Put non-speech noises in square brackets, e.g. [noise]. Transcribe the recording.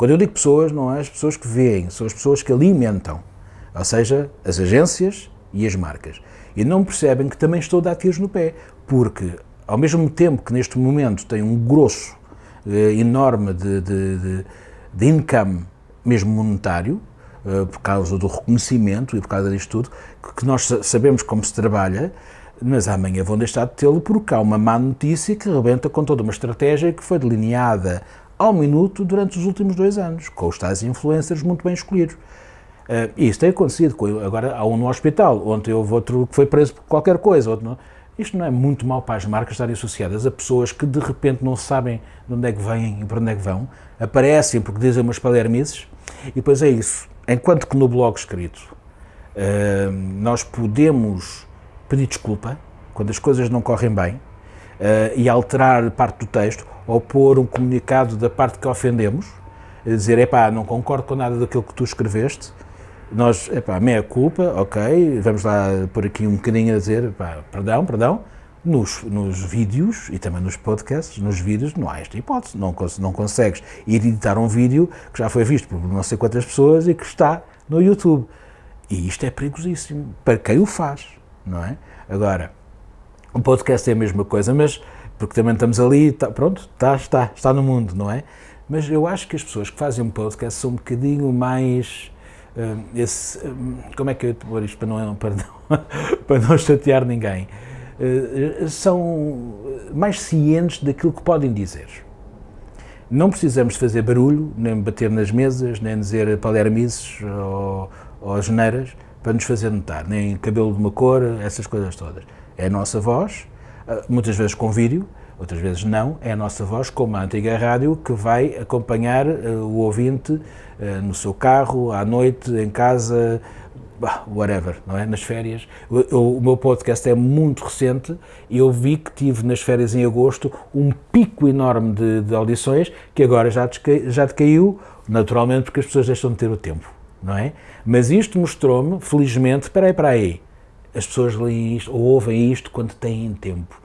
Quando eu digo pessoas, não é as pessoas que veem, são as pessoas que alimentam, ou seja, as agências e as marcas. E não percebem que também estou a dar tiros no pé, porque ao mesmo tempo que neste momento tem um grosso eh, enorme de, de, de, de income, mesmo monetário, eh, por causa do reconhecimento e por causa disto tudo, que nós sabemos como se trabalha, mas amanhã vão deixar de tê-lo porque há uma má notícia que rebenta com toda uma estratégia que foi delineada ao minuto durante os últimos dois anos, com os tais influencers muito bem escolhidos. Uh, isso tem acontecido. Agora há um no hospital, ontem houve outro que foi preso por qualquer coisa. Outro não. Isto não é muito mal para as marcas estarem associadas a pessoas que de repente não sabem de onde é que vêm e para onde é que vão, aparecem porque dizem umas palermices, e depois é isso. Enquanto que no blog escrito uh, nós podemos pedir desculpa quando as coisas não correm bem e alterar parte do texto ou pôr um comunicado da parte que ofendemos, dizer, epá, não concordo com nada daquilo que tu escreveste, nós, epá, meia culpa, ok, vamos lá por aqui um bocadinho a dizer, epá, perdão, perdão, nos, nos vídeos e também nos podcasts, nos vídeos não há esta hipótese, não, não consegues editar um vídeo que já foi visto por não sei quantas pessoas e que está no YouTube. E isto é perigosíssimo, para quem o faz, não é? Agora, o podcast é a mesma coisa, mas porque também estamos ali, tá, pronto, está, está, está no mundo, não é? Mas eu acho que as pessoas que fazem um podcast são um bocadinho mais. Uh, esse, uh, como é que eu vou isto para não, para não, [laughs] para não chatear ninguém? Uh, são mais cientes daquilo que podem dizer. Não precisamos fazer barulho, nem bater nas mesas, nem dizer palermices ou, ou para nos fazer notar, nem cabelo de uma cor, essas coisas todas. É a nossa voz, ah, muitas vezes com vídeo, outras vezes não, é a nossa voz, como a antiga rádio, que vai acompanhar uh, o ouvinte uh, no seu carro, à noite, em casa, whatever, não é? Nas férias. O, meu podcast é muito recente e eu vi que tive nas férias em agosto um pico enorme de, de audições que agora já, já decaiu, naturalmente porque as pessoas deixam de ter o tempo, não é? Mas isto mostrou-me, felizmente, espera aí, espera aí, as pessoas leem isto ou ouvem isto quando têm tempo.